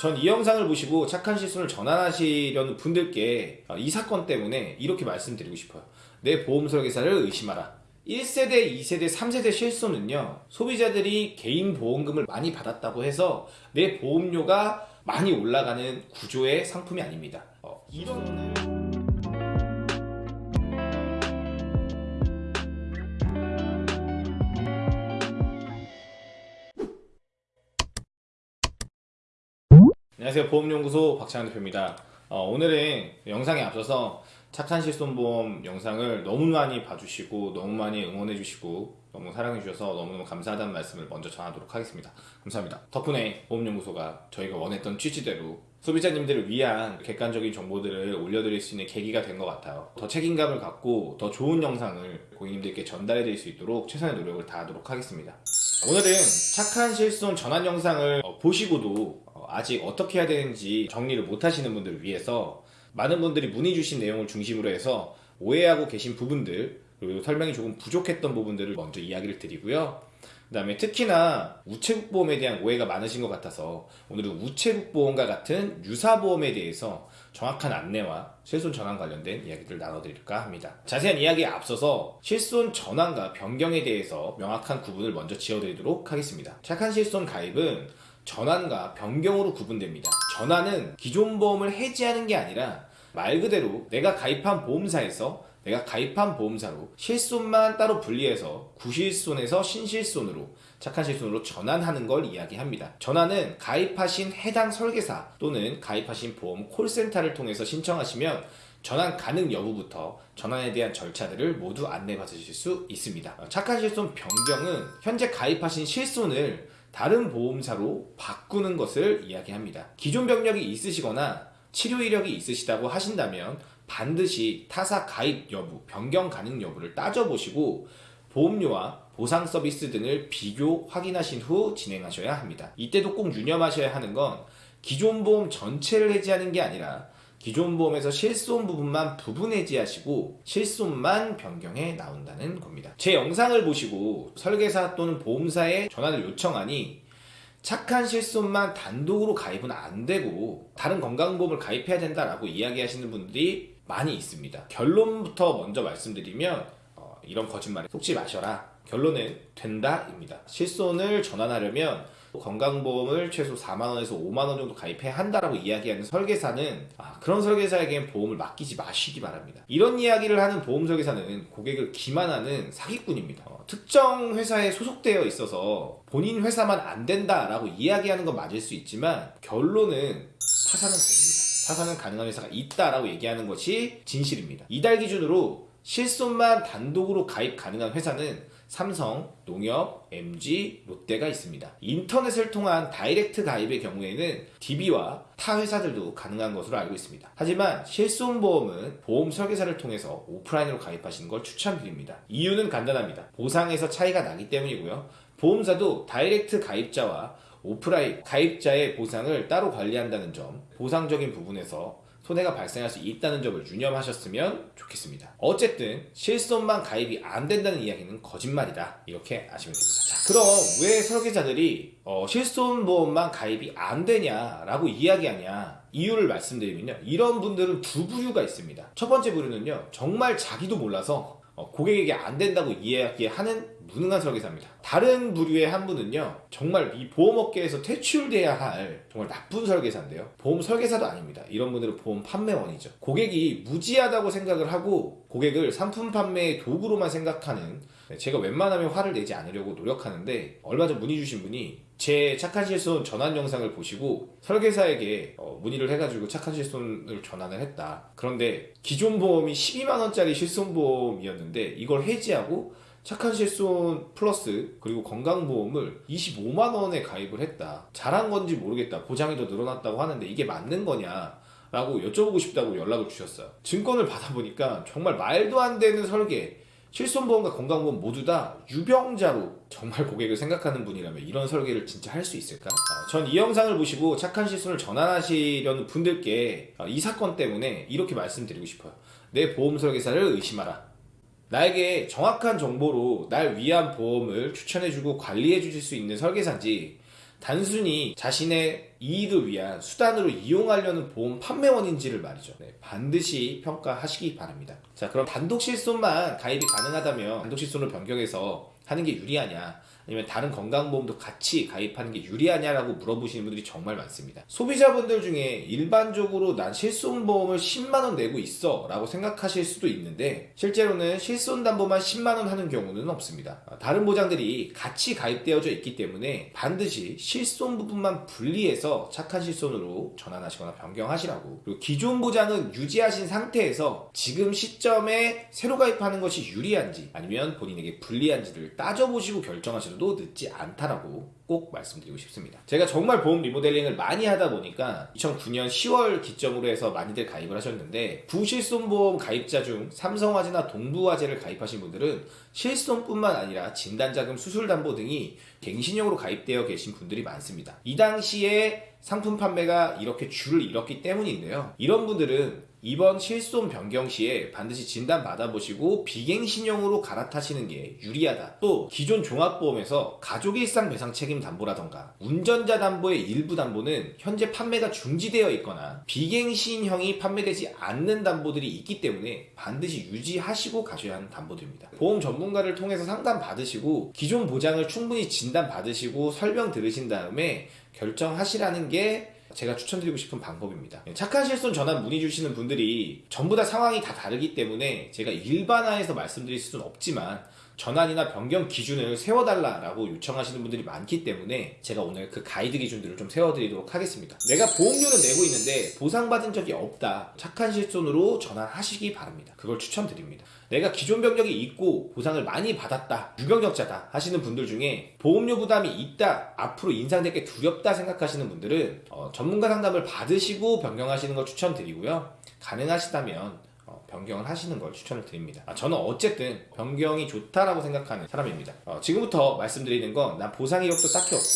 전 이 영상을 보시고 착한 실손을 전환하시려는 분들께 어, 이 사건 때문에 이렇게 말씀드리고 싶어요. 내 보험 설계사를 의심하라. 1세대, 2세대, 3세대 실손은요, 소비자들이 개인 보험금을 많이 받았다고 해서 내 보험료가 많이 올라가는 구조의 상품이 아닙니다. 어, 이런. 안녕하세요. 보험연구소 박찬환 대표입니다. 어, 오늘은 영상에 앞서서 착한 실손보험 영상을 너무 많이 봐주시고 너무 많이 응원해 주시고 너무 사랑해 주셔서 너무너무 감사하다는 말씀을 먼저 전하도록 하겠습니다. 감사합니다. 덕분에 보험연구소가 저희가 원했던 취지대로 소비자님들을 위한 객관적인 정보들을 올려드릴 수 있는 계기가 된 것 같아요. 더 책임감을 갖고 더 좋은 영상을 고객님들께 전달해 드릴 수 있도록 최선의 노력을 다하도록 하겠습니다. 오늘은 착한 실손 전환 영상을 어, 보시고도 어, 아직 어떻게 해야 되는지 정리를 못 하시는 분들을 위해서 많은 분들이 문의 주신 내용을 중심으로 해서 오해하고 계신 부분들 그리고 설명이 조금 부족했던 부분들을 먼저 이야기를 드리고요 그 다음에 특히나 우체국 보험에 대한 오해가 많으신 것 같아서 오늘은 우체국 보험과 같은 유사 보험에 대해서 정확한 안내와 실손 전환 관련된 이야기를 나눠드릴까 합니다. 자세한 이야기에 앞서서 실손 전환과 변경에 대해서 명확한 구분을 먼저 지어드리도록 하겠습니다. 착한 실손 가입은 전환과 변경으로 구분됩니다. 전환은 기존 보험을 해지하는 게 아니라 말 그대로 내가 가입한 보험사에서 내가 가입한 보험사로 실손만 따로 분리해서 구실손에서 신실손으로 착한 실손으로 전환하는 걸 이야기합니다. 전환은 가입하신 해당 설계사 또는 가입하신 보험 콜센터를 통해서 신청하시면 전환 가능 여부부터 전환에 대한 절차들을 모두 안내받으실 수 있습니다. 착한 실손 변경은 현재 가입하신 실손을 다른 보험사로 바꾸는 것을 이야기합니다. 기존 병력이 있으시거나 치료 이력이 있으시다고 하신다면 반드시 타사 가입 여부, 변경 가능 여부를 따져보시고 보험료와 보상 서비스 등을 비교 확인하신 후 진행하셔야 합니다. 이때도 꼭 유념하셔야 하는 건 기존 보험 전체를 해지하는 게 아니라 기존 보험에서 실손 부분만 부분 해지하시고 실손만 변경해 나온다는 겁니다. 제 영상을 보시고 설계사 또는 보험사에 전화를 요청하니 착한 실손만 단독으로 가입은 안 되고 다른 건강보험을 가입해야 된다라고 이야기하시는 분들이 많이 있습니다. 결론부터 먼저 말씀드리면 어, 이런 거짓말에 속지 마셔라. 결론은 된다입니다. 실손을 전환하려면 건강보험을 최소 4만원에서 5만원 정도 가입해야 한다라고 이야기하는 설계사는 아, 그런 설계사에겐 보험을 맡기지 마시기 바랍니다. 이런 이야기를 하는 보험 설계사는 고객을 기만하는 사기꾼입니다. 어, 특정 회사에 소속되어 있어서 본인 회사만 안 된다라고 이야기하는 건 맞을 수 있지만 결론은 타사는 됩니다. 타사는 가능한 회사가 있다라고 얘기하는 것이 진실입니다. 이달 기준으로 실손만 단독으로 가입 가능한 회사는 삼성, 농협, MG, 롯데가 있습니다. 인터넷을 통한 다이렉트 가입의 경우에는 DB와 타 회사들도 가능한 것으로 알고 있습니다. 하지만 실손보험은 보험 설계사를 통해서 오프라인으로 가입하시는 걸 추천드립니다. 이유는 간단합니다. 보상에서 차이가 나기 때문이고요. 보험사도 다이렉트 가입자와 오프라인 가입자의 보상을 따로 관리한다는 점, 보상적인 부분에서 손해가 발생할 수 있다는 점을 유념하셨으면 좋겠습니다. 어쨌든 실손만 가입이 안 된다는 이야기는 거짓말이다. 이렇게 아시면 됩니다. 자, 그럼 왜 설계자들이 어, 실손보험만 가입이 안 되냐라고 이야기하냐 이유를 말씀드리면요. 이런 분들은 두 부류가 있습니다. 첫 번째 부류는요. 정말 자기도 몰라서 어, 고객에게 안 된다고 이야기하는 무능한 설계사입니다. 다른 부류의 한 분은요, 정말 이 보험업계에서 퇴출돼야 할 정말 나쁜 설계사인데요. 보험 설계사도 아닙니다. 이런 분들은 보험 판매원이죠. 고객이 무지하다고 생각을 하고 고객을 상품 판매의 도구로만 생각하는 네, 제가 웬만하면 화를 내지 않으려고 노력하는데 얼마 전 문의 주신 분이 제 착한 실손 전환 영상을 보시고 설계사에게 어, 문의를 해가지고 착한 실손을 전환을 했다. 그런데 기존 보험이 12만원짜리 실손보험이었는데 이걸 해지하고 착한 실손 플러스 그리고 건강보험을 25만원에 가입을 했다. 잘한 건지 모르겠다. 보장이 더 늘어났다고 하는데 이게 맞는 거냐 라고 여쭤보고 싶다고 연락을 주셨어요. 증권을 받아보니까 정말 말도 안 되는 설계 실손보험과 건강보험 모두 다 유병자로 정말 고객을 생각하는 분이라면 이런 설계를 진짜 할 수 있을까? 어, 전이 영상을 보시고 착한 실손을 전환하시려는 분들께 어, 이 사건 때문에 이렇게 말씀드리고 싶어요 내 보험 설계사를 의심하라 나에게 정확한 정보로 날 위한 보험을 추천해주고 관리해 주실 수 있는 설계사인지 단순히 자신의 이익을 위한 수단으로 이용하려는 보험 판매원인지를 말이죠. 네, 반드시 평가하시기 바랍니다. 자, 그럼 단독 실손만 가입이 가능하다면 단독 실손을 변경해서 하는 게 유리하냐? 아니면 다른 건강보험도 같이 가입하는 게 유리하냐라고 물어보시는 분들이 정말 많습니다. 소비자분들 중에 일반적으로 난 실손보험을 10만원 내고 있어 라고 생각하실 수도 있는데 실제로는 실손담보만 10만원 하는 경우는 없습니다. 다른 보장들이 같이 가입되어져 있기 때문에 반드시 실손 부분만 분리해서 착한 실손으로 전환하시거나 변경하시라고 그리고 기존 보장은 유지하신 상태에서 지금 시점에 새로 가입하는 것이 유리한지 아니면 본인에게 불리한지를 따져보시고 결정하셔도 늦지 않다라고 꼭 말씀드리고 싶습니다. 제가 정말 보험 리모델링을 많이 하다 보니까 2009년 10월 기점으로 해서 많이들 가입을 하셨는데 부실손보험 가입자 중 삼성화재나 동부화재를 가입하신 분들은 실손뿐만 아니라 진단자금 수술담보 등이 갱신형으로 가입되어 계신 분들이 많습니다. 이 당시에 상품 판매가 이렇게 줄을 잃었기 때문인데요. 이런 분들은 이번 실손 변경 시에 반드시 진단 받아보시고 비갱신형으로 갈아타시는 게 유리하다. 또 기존 종합보험에서 가족 일상 배상 책임 담보라던가 운전자 담보의 일부 담보는 현재 판매가 중지되어 있거나 비갱신형이 판매되지 않는 담보들이 있기 때문에 반드시 유지하시고 가셔야 하는 담보들입니다. 보험 전문가를 통해서 상담 받으시고 기존 보장을 충분히 진단 받으시고 설명 들으신 다음에 결정하시라는 게 제가 추천드리고 싶은 방법입니다. 착한 실손 전환 문의 주시는 분들이 전부 다 상황이 다 다르기 때문에 제가 일반화해서 말씀드릴 수는 없지만 전환이나 변경 기준을 세워달라라고 요청하시는 분들이 많기 때문에 제가 오늘 그 가이드 기준들을 좀 세워드리도록 하겠습니다. 내가 보험료는 내고 있는데 보상받은 적이 없다. 착한 실손으로 전환하시기 바랍니다. 그걸 추천드립니다. 내가 기존 병력이 있고 보상을 많이 받았다. 유경력자다 하시는 분들 중에 보험료 부담이 있다. 앞으로 인상될 게 두렵다 생각하시는 분들은 어, 전문가 상담을 받으시고 변경하시는 걸 추천드리고요. 가능하시다면 어, 변경을 하시는 걸 추천을 드립니다. 아, 저는 어쨌든 변경이 좋다라고 생각하는 사람입니다. 어, 지금부터 말씀드리는 건 난 보상 이력도 딱히 없고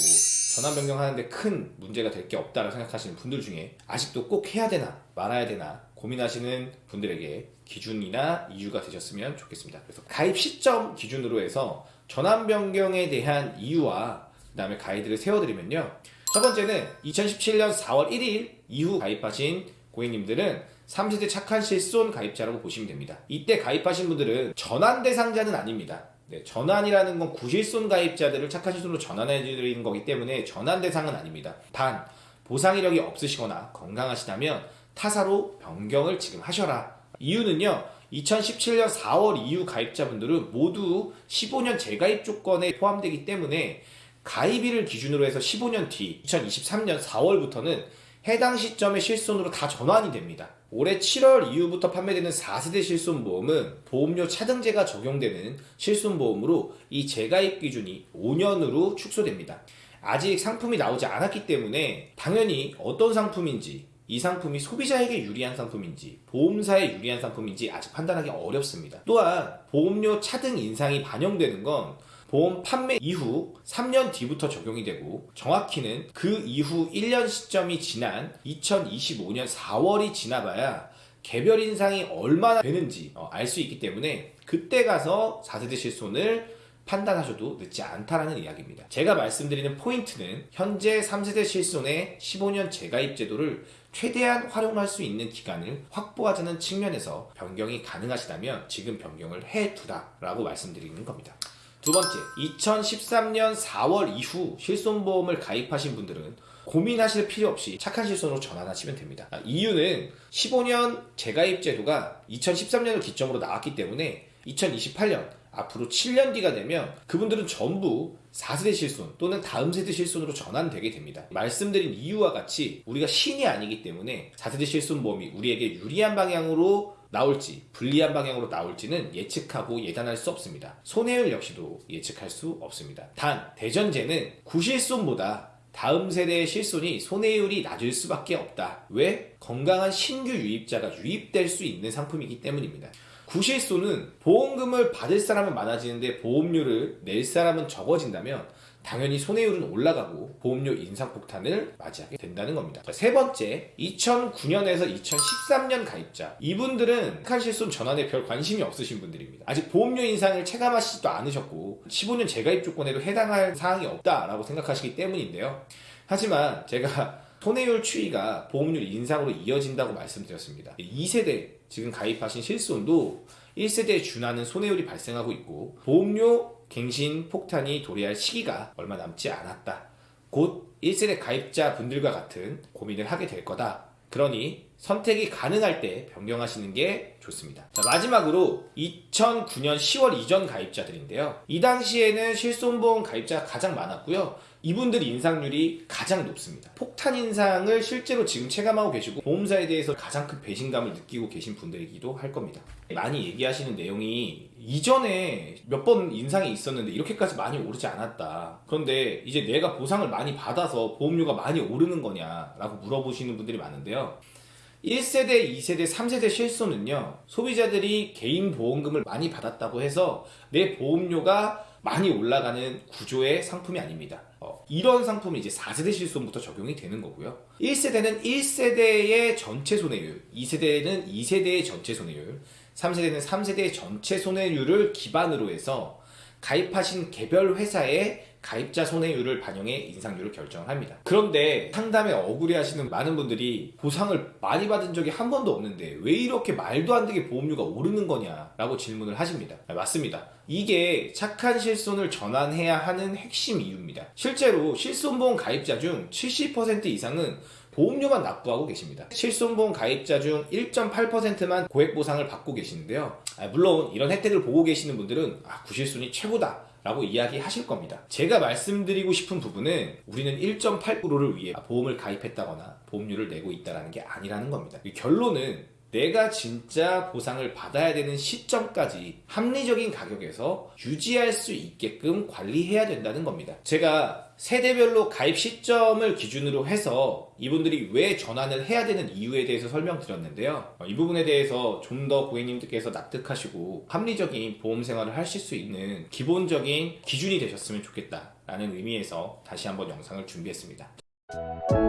전환 변경하는데 큰 문제가 될 게 없다라고 생각하시는 분들 중에 아직도 꼭 해야 되나 말아야 되나 고민하시는 분들에게 기준이나 이유가 되셨으면 좋겠습니다. 그래서 가입 시점 기준으로 해서 전환 변경에 대한 이유와 그 다음에 가이드를 세워드리면요. 첫 번째는 2017년 4월 1일 이후 가입하신 고객님들은 3세대 착한 실손 가입자라고 보시면 됩니다. 이때 가입하신 분들은 전환 대상자는 아닙니다. 네, 전환이라는 건 구실손 가입자들을 착한 실손으로 전환해 드리는 거기 때문에 전환 대상은 아닙니다. 단 보상 이력이 없으시거나 건강하시다면 타사로 변경을 지금 하셔라. 이유는요. 2017년 4월 이후 가입자분들은 모두 15년 재가입 조건에 포함되기 때문에 가입일을 기준으로 해서 15년 뒤 2023년 4월부터는 해당 시점의 실손으로 다 전환이 됩니다. 올해 7월 이후부터 판매되는 4세대 실손보험은 보험료 차등제가 적용되는 실손보험으로 이 재가입 기준이 5년으로 축소됩니다. 아직 상품이 나오지 않았기 때문에 당연히 어떤 상품인지 이 상품이 소비자에게 유리한 상품인지 보험사에 유리한 상품인지 아직 판단하기 어렵습니다. 또한 보험료 차등 인상이 반영되는 건 보험 판매 이후 3년 뒤부터 적용이 되고 정확히는 그 이후 1년 시점이 지난 2025년 4월이 지나봐야 개별 인상이 얼마나 되는지 어, 알수 있기 때문에 그때 가서 4세대 실손을 판단하셔도 늦지 않다라는 이야기입니다. 제가 말씀드리는 포인트는 현재 3세대 실손의 15년 재가입 제도를 최대한 활용할 수 있는 기간을 확보하자는 측면에서 변경이 가능하시다면 지금 변경을 해두다 라고 말씀드리는 겁니다. 두 번째, 2013년 4월 이후 실손보험을 가입하신 분들은 고민하실 필요 없이 착한 실손으로 전환하시면 됩니다. 아, 이유는 15년 재가입 제도가 2013년을 기점으로 나왔기 때문에 2028년 앞으로 7년 뒤가 되면 그분들은 전부 4세대 실손 또는 다음 세대 실손으로 전환되게 됩니다. 말씀드린 이유와 같이 우리가 신이 아니기 때문에 4세대 실손 보험이 우리에게 유리한 방향으로 나올지 불리한 방향으로 나올지는 예측하고 예단할 수 없습니다. 손해율 역시도 예측할 수 없습니다. 단 대전제는 구실손보다 다음 세대의 실손이 손해율이 낮을 수밖에 없다. 왜? 건강한 신규 유입자가 유입될 수 있는 상품이기 때문입니다. 구실손은 보험금을 받을 사람은 많아지는데 보험료를 낼 사람은 적어진다면 당연히 손해율은 올라가고 보험료 인상 폭탄을 맞이하게 된다는 겁니다. 자, 세 번째, 2009년에서 2013년 가입자. 이분들은 착한 실손 전환에 별 관심이 없으신 분들입니다. 아직 보험료 인상을 체감하시지도 않으셨고 15년 재가입 조건에도 해당할 사항이 없다라고 생각하시기 때문인데요. 하지만 제가 손해율 추이가 보험료 인상으로 이어진다고 말씀드렸습니다. 2세대 지금 가입하신 실손도 1세대에 준하는 손해율이 발생하고 있고 보험료 갱신 폭탄이 도래할 시기가 얼마 남지 않았다. 곧 1세대 가입자 분들과 같은 고민을 하게 될 거다. 그러니 선택이 가능할 때 변경하시는 게 좋습니다. 자, 마지막으로 2009년 10월 이전 가입자들인데요. 이 당시에는 실손보험 가입자가 가장 많았고요. 이분들 인상률이 가장 높습니다. 폭탄 인상을 실제로 지금 체감하고 계시고 보험사에 대해서 가장 큰 배신감을 느끼고 계신 분들이기도 할 겁니다. 많이 얘기하시는 내용이 이전에 몇 번 인상이 있었는데 이렇게까지 많이 오르지 않았다. 그런데 이제 내가 보상을 많이 받아서 보험료가 많이 오르는 거냐라고 물어보시는 분들이 많은데요. 1세대, 2세대, 3세대 실손은요, 소비자들이 개인 보험금을 많이 받았다고 해서 내 보험료가 많이 올라가는 구조의 상품이 아닙니다. 어, 이런 상품은 이제 4세대 실손부터 적용이 되는 거고요. 1세대는 1세대의 전체 손해율, 2세대는 2세대의 전체 손해율, 3세대는 3세대의 전체 손해율을 기반으로 해서 가입하신 개별 회사의 가입자 손해율을 반영해 인상률을 결정합니다. 그런데 상담에 억울해 하시는 많은 분들이 보상을 많이 받은 적이 한 번도 없는데 왜 이렇게 말도 안 되게 보험료가 오르는 거냐 라고 질문을 하십니다. 아, 맞습니다. 이게 착한 실손을 전환해야 하는 핵심 이유입니다. 실제로 실손보험 가입자 중 70% 이상은 보험료만 납부하고 계십니다. 실손보험 가입자 중 1.8%만 고액 보상을 받고 계시는데요. 아, 물론 이런 혜택을 보고 계시는 분들은 아, 구실손이 최고다. 라고 이야기하실 겁니다. 제가 말씀드리고 싶은 부분은 우리는 1.8%를 위해 보험을 가입했다거나 보험료를 내고 있다는 게 아니라는 겁니다. 이 결론은 내가 진짜 보상을 받아야 되는 시점까지 합리적인 가격에서 유지할 수 있게끔 관리해야 된다는 겁니다. 제가 세대별로 가입 시점을 기준으로 해서 이분들이 왜 전환을 해야 되는 이유에 대해서 설명드렸는데요. 어, 이 부분에 대해서 좀 더 고객님들께서 납득하시고 합리적인 보험 생활을 하실 수 있는 기본적인 기준이 되셨으면 좋겠다라는 의미에서 다시 한번 영상을 준비했습니다.